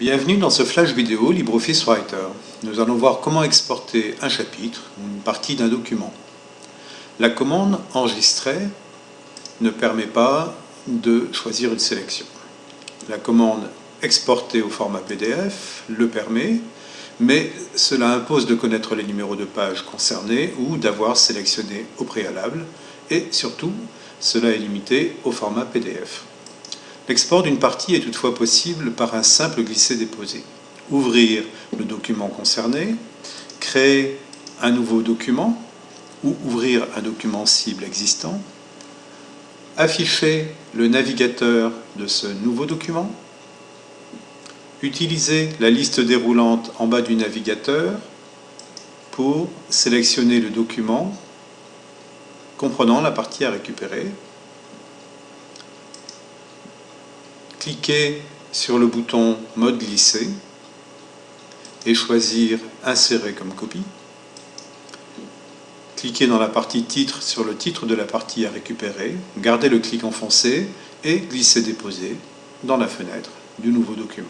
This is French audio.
Bienvenue dans ce flash vidéo LibreOffice Writer. Nous allons voir comment exporter un chapitre ou une partie d'un document. La commande enregistrer ne permet pas de choisir une sélection. La commande exporter au format PDF le permet, mais cela impose de connaître les numéros de page concernés ou d'avoir sélectionné au préalable, et surtout, cela est limité au format PDF. L'export d'une partie est toutefois possible par un simple glisser-déposer. Ouvrir le document concerné, créer un nouveau document ou ouvrir un document cible existant, afficher le navigateur de ce nouveau document, utiliser la liste déroulante en bas du navigateur pour sélectionner le document comprenant la partie à récupérer cliquer sur le bouton Mode glisser et choisir Insérer comme copie. Cliquez dans la partie Titre sur le titre de la partie à récupérer, gardez le clic enfoncé et glisser Déposer dans la fenêtre du nouveau document.